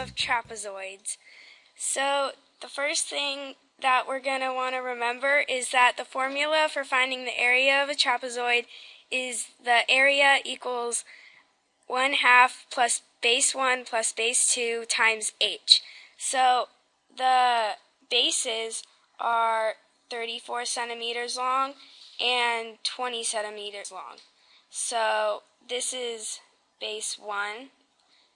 of trapezoids. So the first thing that we're going to want to remember is that the formula for finding the area of a trapezoid is the area equals 1 half plus base 1 plus base 2 times h. So the bases are 34 centimeters long and 20 centimeters long. So this is base 1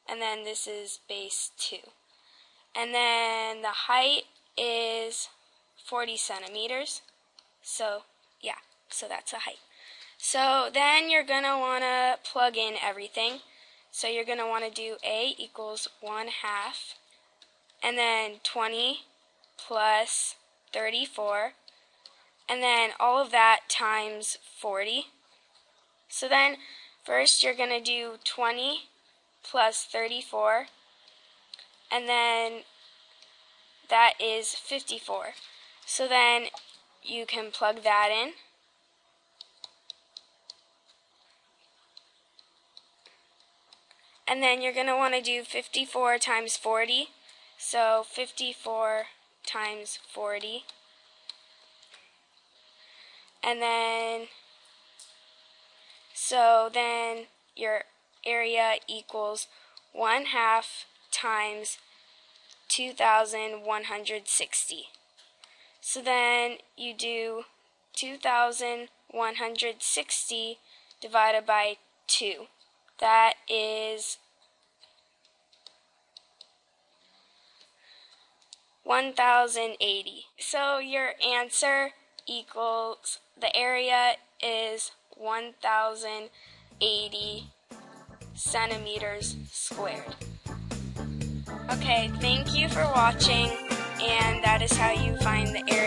and then this is base 2. And then the height is 40 centimeters. So, yeah, so that's the height. So then you're going to want to plug in everything. So you're going to want to do A equals 1 half, and then 20 plus 34, and then all of that times 40. So then first you're going to do 20 plus 34, and then that is 54. So then you can plug that in. And then you're going to want to do 54 times 40. So 54 times 40. And then, so then your area equals 1 half times 2,160. So then you do 2,160 divided by 2. That is 1,080. So your answer equals, the area is 1,080 centimeters squared. Okay, thank you for watching, and that is how you find the area.